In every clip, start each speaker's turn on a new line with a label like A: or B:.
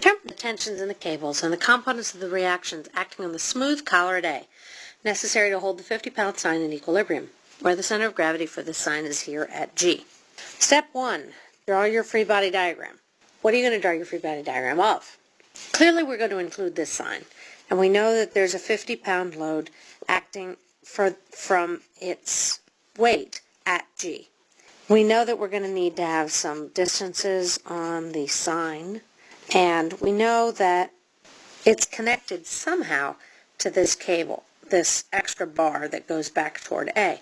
A: Determine the tensions in the cables and the components of the reactions acting on the smooth collar at A, necessary to hold the 50-pound sign in equilibrium, where the center of gravity for this sign is here at G. Step 1. Draw your free body diagram. What are you going to draw your free body diagram of? Clearly we're going to include this sign, and we know that there's a 50-pound load acting for, from its weight at G. We know that we're going to need to have some distances on the sign and we know that it's connected somehow to this cable, this extra bar that goes back toward A.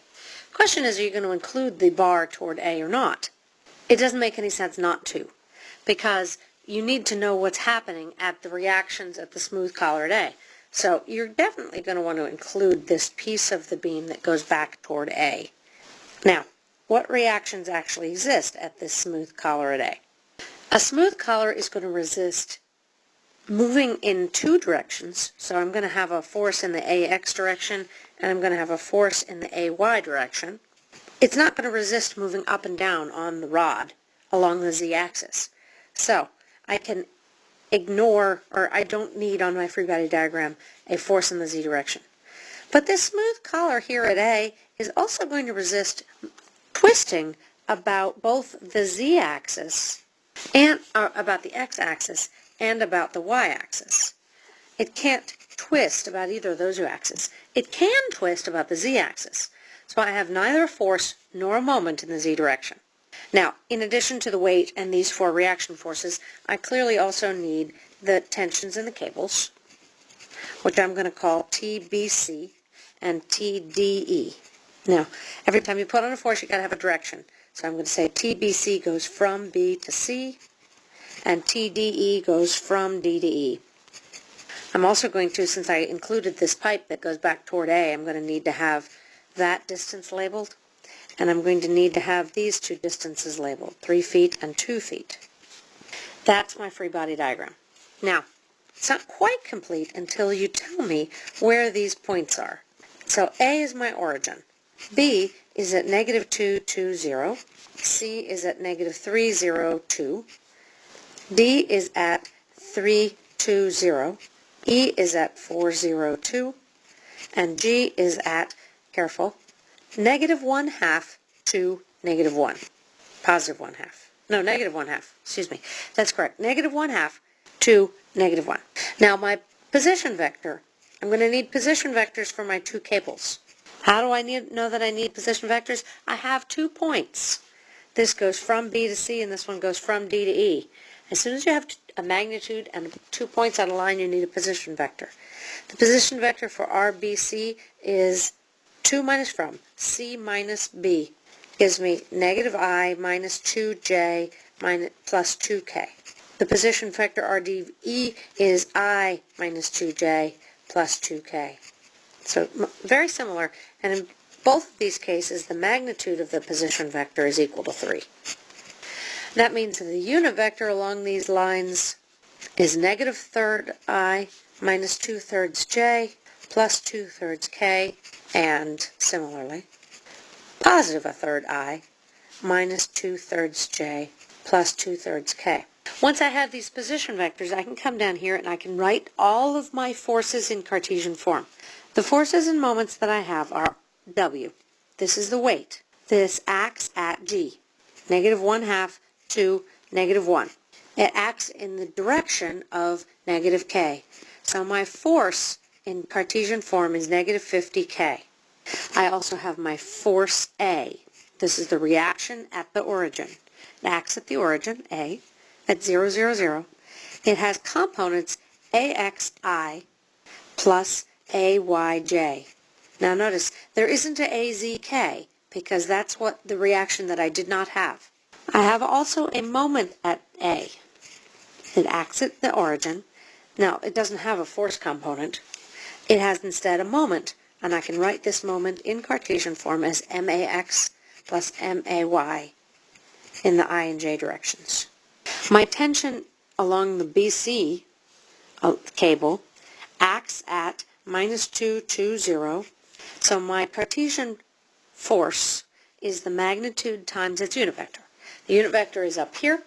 A: Question is, are you going to include the bar toward A or not? It doesn't make any sense not to, because you need to know what's happening at the reactions at the smooth collar at A. So you're definitely going to want to include this piece of the beam that goes back toward A. Now, what reactions actually exist at this smooth collar at A? A smooth collar is going to resist moving in two directions. So I'm going to have a force in the AX direction and I'm going to have a force in the AY direction. It's not going to resist moving up and down on the rod along the z-axis. So I can ignore, or I don't need on my free body diagram, a force in the z direction. But this smooth collar here at A is also going to resist twisting about both the z-axis and uh, about the x-axis and about the y-axis. It can't twist about either of those two axes. It can twist about the z-axis. So I have neither a force nor a moment in the z direction. Now, in addition to the weight and these four reaction forces, I clearly also need the tensions in the cables, which I'm going to call TBC and TDE. Now, every time you put on a force, you've got to have a direction. So I'm going to say TBC goes from B to C, and TDE goes from D to E. I'm also going to, since I included this pipe that goes back toward A, I'm going to need to have that distance labeled, and I'm going to need to have these two distances labeled, 3 feet and 2 feet. That's my free body diagram. Now, it's not quite complete until you tell me where these points are. So A is my origin. B is at negative 2, 2, 0. C is at negative 3, 0, 2. D is at 3, 2, 0. E is at 4, 0, 2. And G is at, careful, negative 1 half to negative 1. Positive 1 half. No, negative 1 half. Excuse me. That's correct. Negative 1 half to negative 1. Now my position vector, I'm going to need position vectors for my two cables. How do I need, know that I need position vectors? I have two points. This goes from B to C and this one goes from D to E. As soon as you have a magnitude and two points on a line, you need a position vector. The position vector for RBC is 2 minus from, C minus B gives me negative I minus 2J minus plus 2K. The position vector RDE is I minus 2J plus 2K. So very similar, and in both of these cases, the magnitude of the position vector is equal to 3. That means the unit vector along these lines is negative third i minus 2 thirds j plus 2 thirds k, and similarly, positive a third i minus 2 thirds j plus 2 thirds k. Once I have these position vectors, I can come down here and I can write all of my forces in Cartesian form. The forces and moments that I have are W. This is the weight. This acts at G, negative 1 half to negative 1. It acts in the direction of negative K. So my force in Cartesian form is negative 50K. I also have my force A. This is the reaction at the origin. It acts at the origin, A, at 0, 0, 0. It has components AXI plus AYJ. Now notice, there isn't a AZK because that's what the reaction that I did not have. I have also a moment at A. It acts at the origin. Now, it doesn't have a force component. It has instead a moment, and I can write this moment in Cartesian form as MAX plus MAY in the I and J directions. My tension along the BC uh, cable acts at minus 2, 2, 0. So my Cartesian force is the magnitude times its unit vector. The unit vector is up here.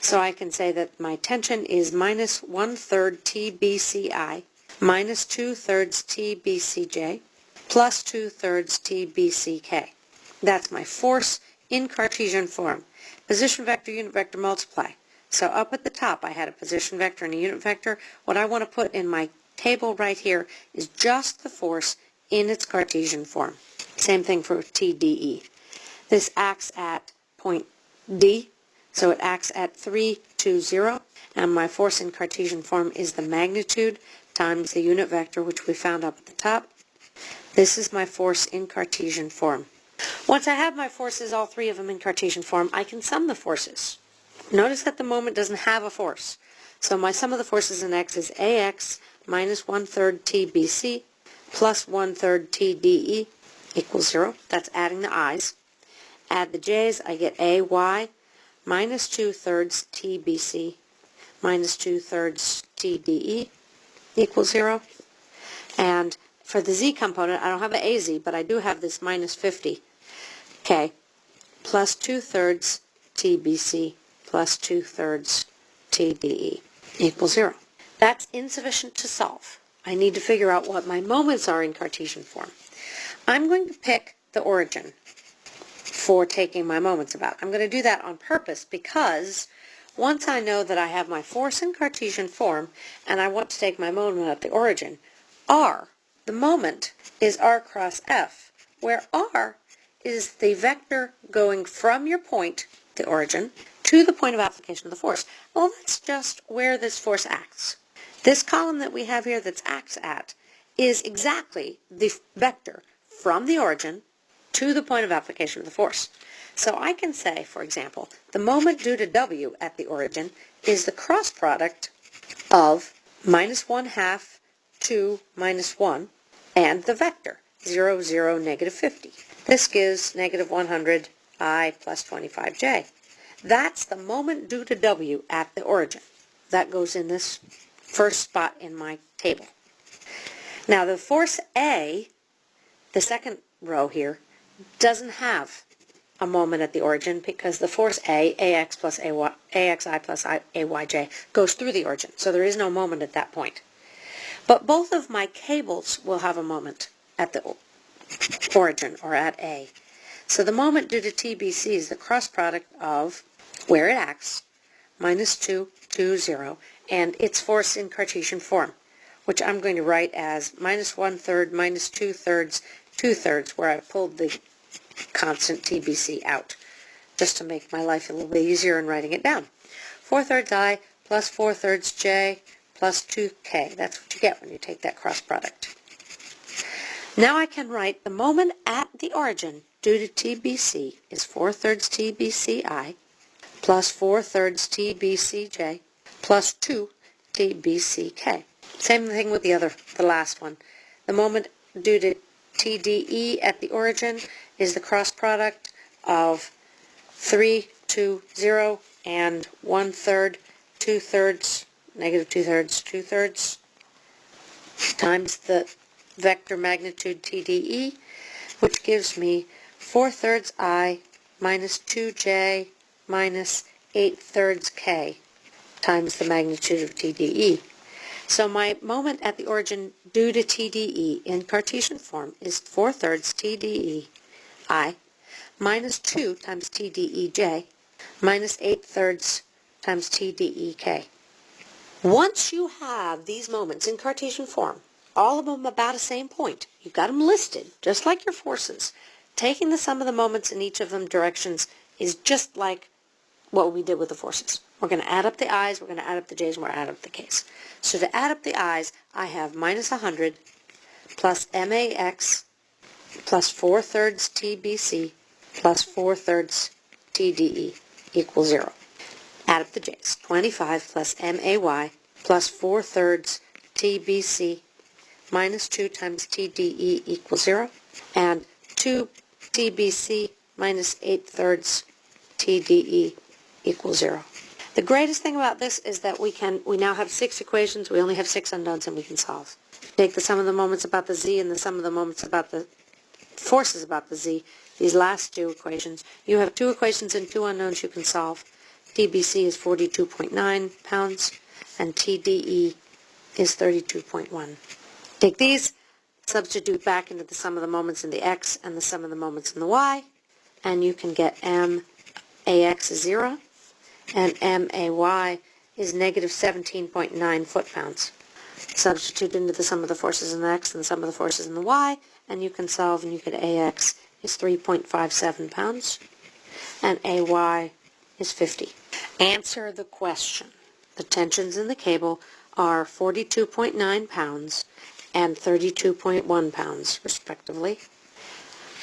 A: So I can say that my tension is minus one-third TBCI minus two-thirds TBCJ plus two-thirds TBCK. That's my force in Cartesian form. Position vector, unit vector, multiply. So up at the top I had a position vector and a unit vector. What I want to put in my table right here is just the force in its Cartesian form. Same thing for TDE. This acts at point D, so it acts at 3, 2, 0, and my force in Cartesian form is the magnitude times the unit vector, which we found up at the top. This is my force in Cartesian form. Once I have my forces, all three of them in Cartesian form, I can sum the forces. Notice that the moment doesn't have a force. So my sum of the forces in x is ax minus one-third tbc plus one-third tde equals 0. That's adding the i's. Add the j's, I get ay minus two-thirds tbc minus two-thirds tde equals 0. And for the z component, I don't have an az, but I do have this minus 50 k plus two-thirds tbc plus two-thirds tde equals 0. That's insufficient to solve. I need to figure out what my moments are in Cartesian form. I'm going to pick the origin for taking my moments about. I'm going to do that on purpose because once I know that I have my force in Cartesian form and I want to take my moment at the origin, r, the moment, is r cross f, where r is the vector going from your point, the origin, to the point of application of the force. Well, that's just where this force acts. This column that we have here that's acts at is exactly the vector from the origin to the point of application of the force. So I can say, for example, the moment due to W at the origin is the cross product of minus 1 half 2 minus 1 and the vector 0, 0, negative 50. This gives negative 100 i plus 25j. That's the moment due to W at the origin. That goes in this first spot in my table. Now the force A, the second row here, doesn't have a moment at the origin because the force A, AX plus AY, AXI plus I, AYJ, goes through the origin. So there is no moment at that point. But both of my cables will have a moment at the origin or at A. So the moment due to TBC is the cross product of where it acts, minus 2, 2, 0, and its force in Cartesian form, which I'm going to write as minus 1 third, minus 2 thirds, 2 thirds, where I pulled the constant TBC out, just to make my life a little bit easier in writing it down. 4 thirds I plus 4 thirds J plus 2K. That's what you get when you take that cross product. Now I can write the moment at the origin due to TBC is 4 thirds TBCI plus 4 thirds TBCJ plus 2 TBCK. Same thing with the other, the last one. The moment due to TDE at the origin is the cross product of 3, 2, 0, and 1 third, 2 thirds, negative 2 thirds, 2 thirds, times the vector magnitude TDE, which gives me 4 thirds I minus 2J minus 8 thirds K times the magnitude of TDE. So my moment at the origin due to TDE in Cartesian form is 4 thirds TDE I minus 2 times TDEJ minus 8 thirds times TDEK. Once you have these moments in Cartesian form, all of them about the same point, you've got them listed, just like your forces. Taking the sum of the moments in each of them directions is just like what we did with the forces. We're going to add up the i's, we're going to add up the j's, and we're going to add up the k's. So to add up the i's, I have minus 100 plus max plus 4 thirds tbc plus 4 thirds tde equals 0. Add up the j's. 25 plus may plus 4 thirds tbc minus 2 times tde equals 0. And 2 tbc minus 8 thirds tde equals 0. The greatest thing about this is that we can we now have six equations, we only have six unknowns, and we can solve. Take the sum of the moments about the z and the sum of the moments about the forces about the z, these last two equations. You have two equations and two unknowns you can solve. TBC is 42.9 pounds, and TDE is 32.1. Take these, substitute back into the sum of the moments in the x and the sum of the moments in the y, and you can get m ax is 0, and MAY is negative 17.9 foot-pounds. Substitute into the sum of the forces in the x and the sum of the forces in the y, and you can solve and you get AX is 3.57 pounds, and AY is 50. Answer the question. The tensions in the cable are 42.9 pounds and 32.1 pounds, respectively.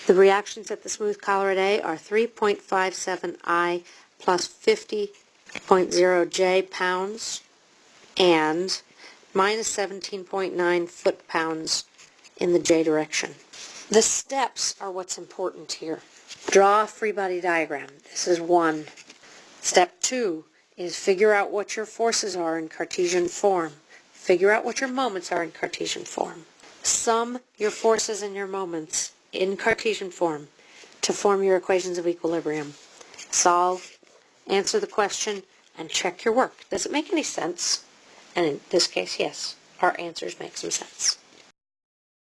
A: The reactions at the smooth collar at A are 3.57 I plus 50.0 J pounds and minus 17.9 foot-pounds in the J direction. The steps are what's important here. Draw a free body diagram. This is one. Step two is figure out what your forces are in Cartesian form. Figure out what your moments are in Cartesian form. Sum your forces and your moments in Cartesian form to form your equations of equilibrium. Solve, answer the question, and check your work. Does it make any sense? And in this case, yes, our answers make some sense.